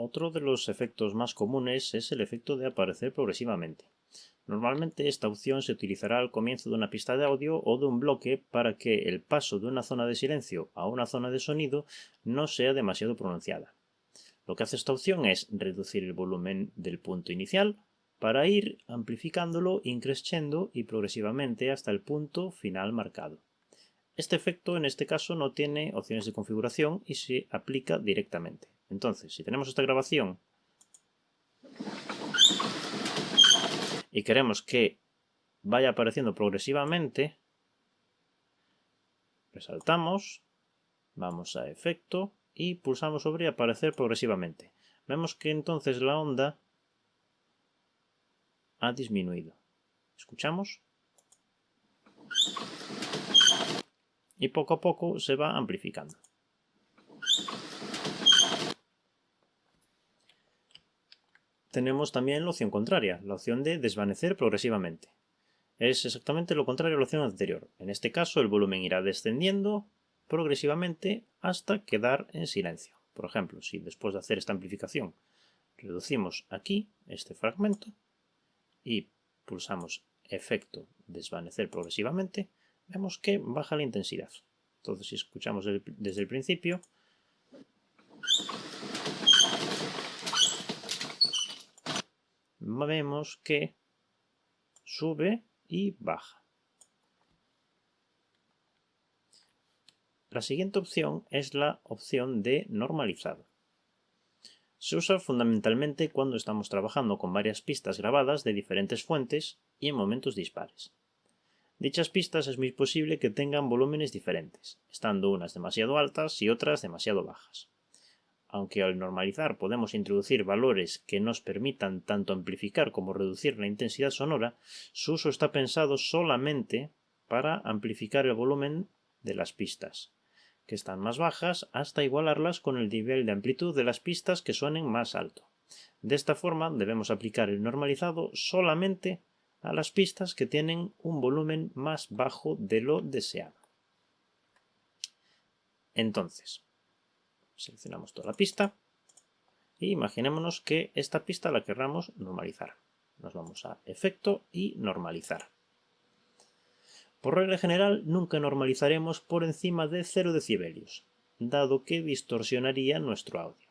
Otro de los efectos más comunes es el efecto de aparecer progresivamente. Normalmente esta opción se utilizará al comienzo de una pista de audio o de un bloque para que el paso de una zona de silencio a una zona de sonido no sea demasiado pronunciada. Lo que hace esta opción es reducir el volumen del punto inicial para ir amplificándolo increciendo y progresivamente hasta el punto final marcado. Este efecto en este caso no tiene opciones de configuración y se aplica directamente. Entonces, si tenemos esta grabación y queremos que vaya apareciendo progresivamente, resaltamos, vamos a efecto y pulsamos sobre aparecer progresivamente. Vemos que entonces la onda ha disminuido. ¿Escuchamos? Y poco a poco se va amplificando. Tenemos también la opción contraria, la opción de desvanecer progresivamente. Es exactamente lo contrario a la opción anterior. En este caso el volumen irá descendiendo progresivamente hasta quedar en silencio. Por ejemplo, si después de hacer esta amplificación reducimos aquí este fragmento, y pulsamos efecto desvanecer progresivamente, vemos que baja la intensidad. Entonces si escuchamos desde el principio, vemos que sube y baja. La siguiente opción es la opción de normalizado. Se usa fundamentalmente cuando estamos trabajando con varias pistas grabadas de diferentes fuentes y en momentos dispares. Dichas pistas es muy posible que tengan volúmenes diferentes, estando unas demasiado altas y otras demasiado bajas. Aunque al normalizar podemos introducir valores que nos permitan tanto amplificar como reducir la intensidad sonora, su uso está pensado solamente para amplificar el volumen de las pistas, que están más bajas hasta igualarlas con el nivel de amplitud de las pistas que suenen más alto. De esta forma debemos aplicar el normalizado solamente a las pistas que tienen un volumen más bajo de lo deseado. Entonces, seleccionamos toda la pista e imaginémonos que esta pista la querramos normalizar. Nos vamos a Efecto y Normalizar. Por regla general, nunca normalizaremos por encima de 0 decibelios, dado que distorsionaría nuestro audio.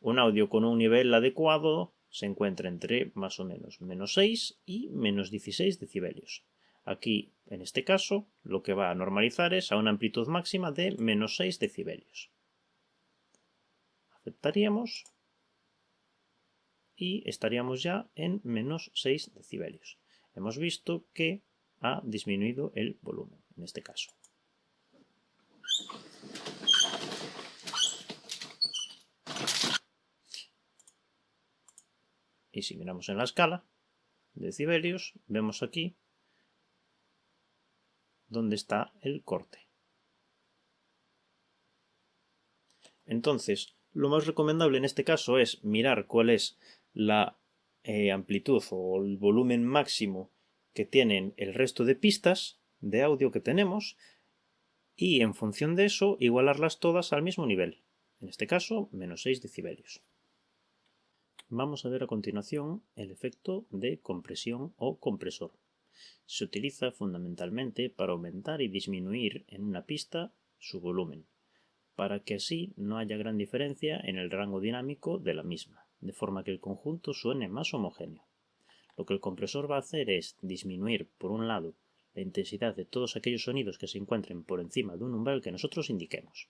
Un audio con un nivel adecuado se encuentra entre más o menos menos 6 y menos 16 decibelios. Aquí, en este caso, lo que va a normalizar es a una amplitud máxima de menos 6 decibelios. Aceptaríamos y estaríamos ya en menos 6 decibelios. Hemos visto que ha disminuido el volumen, en este caso. Y si miramos en la escala de decibelios, vemos aquí donde está el corte. Entonces, lo más recomendable en este caso es mirar cuál es la eh, amplitud o el volumen máximo que tienen el resto de pistas de audio que tenemos y en función de eso igualarlas todas al mismo nivel, en este caso menos 6 decibelios. Vamos a ver a continuación el efecto de compresión o compresor. Se utiliza fundamentalmente para aumentar y disminuir en una pista su volumen, para que así no haya gran diferencia en el rango dinámico de la misma, de forma que el conjunto suene más homogéneo. Lo que el compresor va a hacer es disminuir, por un lado, la intensidad de todos aquellos sonidos que se encuentren por encima de un umbral que nosotros indiquemos.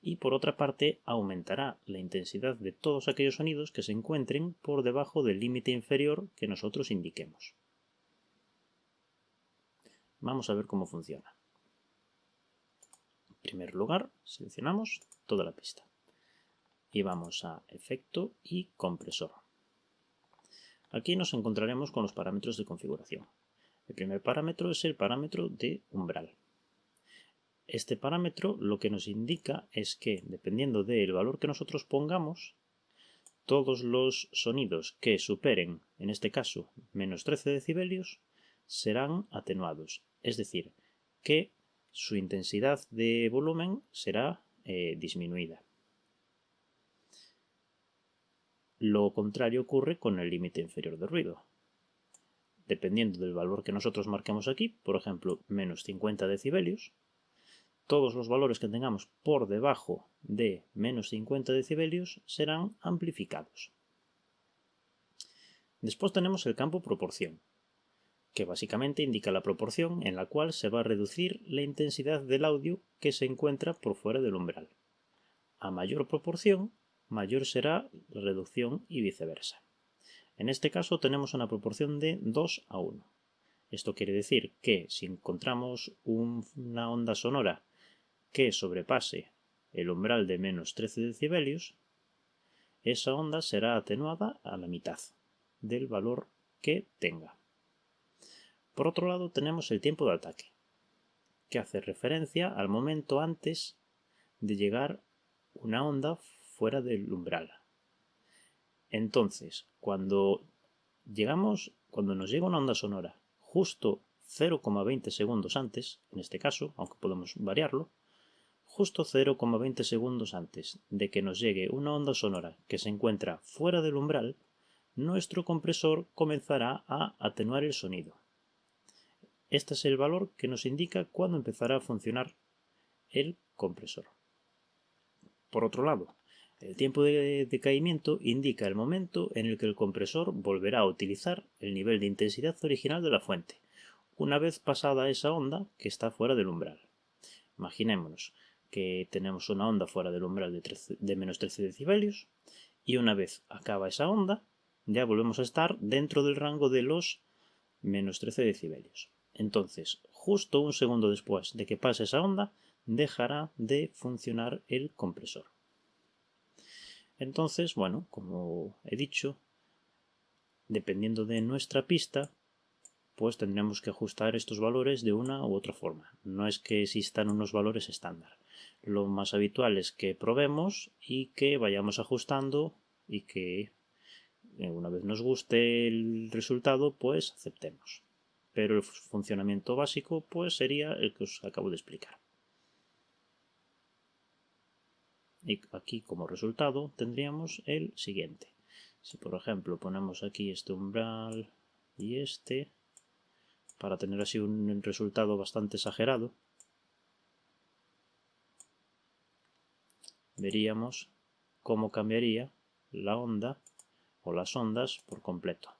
Y por otra parte, aumentará la intensidad de todos aquellos sonidos que se encuentren por debajo del límite inferior que nosotros indiquemos. Vamos a ver cómo funciona. Primer lugar, seleccionamos toda la pista. Y vamos a Efecto y Compresor. Aquí nos encontraremos con los parámetros de configuración. El primer parámetro es el parámetro de umbral. Este parámetro lo que nos indica es que, dependiendo del valor que nosotros pongamos, todos los sonidos que superen, en este caso, menos 13 decibelios, serán atenuados. Es decir, que su intensidad de volumen será eh, disminuida. Lo contrario ocurre con el límite inferior de ruido. Dependiendo del valor que nosotros marquemos aquí, por ejemplo, menos 50 decibelios, todos los valores que tengamos por debajo de menos 50 decibelios serán amplificados. Después tenemos el campo proporción, que básicamente indica la proporción en la cual se va a reducir la intensidad del audio que se encuentra por fuera del umbral. A mayor proporción, mayor será la reducción y viceversa. En este caso tenemos una proporción de 2 a 1. Esto quiere decir que si encontramos una onda sonora que sobrepase el umbral de menos 13 decibelios, esa onda será atenuada a la mitad del valor que tenga. Por otro lado tenemos el tiempo de ataque, que hace referencia al momento antes de llegar una onda fuera del umbral. Entonces, cuando llegamos, cuando nos llega una onda sonora justo 0,20 segundos antes, en este caso, aunque podemos variarlo, justo 0,20 segundos antes de que nos llegue una onda sonora que se encuentra fuera del umbral, nuestro compresor comenzará a atenuar el sonido. Este es el valor que nos indica cuándo empezará a funcionar el compresor. Por otro lado, el tiempo de decaimiento indica el momento en el que el compresor volverá a utilizar el nivel de intensidad original de la fuente, una vez pasada esa onda que está fuera del umbral. Imaginémonos que tenemos una onda fuera del umbral de, de menos 13 decibelios y una vez acaba esa onda, ya volvemos a estar dentro del rango de los menos 13 decibelios. Entonces, justo un segundo después de que pase esa onda, dejará de funcionar el compresor. Entonces, bueno, como he dicho, dependiendo de nuestra pista, pues tendremos que ajustar estos valores de una u otra forma. No es que existan unos valores estándar. Lo más habitual es que probemos y que vayamos ajustando y que eh, una vez nos guste el resultado, pues aceptemos. Pero el funcionamiento básico pues sería el que os acabo de explicar. Y aquí como resultado tendríamos el siguiente. Si por ejemplo ponemos aquí este umbral y este, para tener así un resultado bastante exagerado, veríamos cómo cambiaría la onda o las ondas por completo.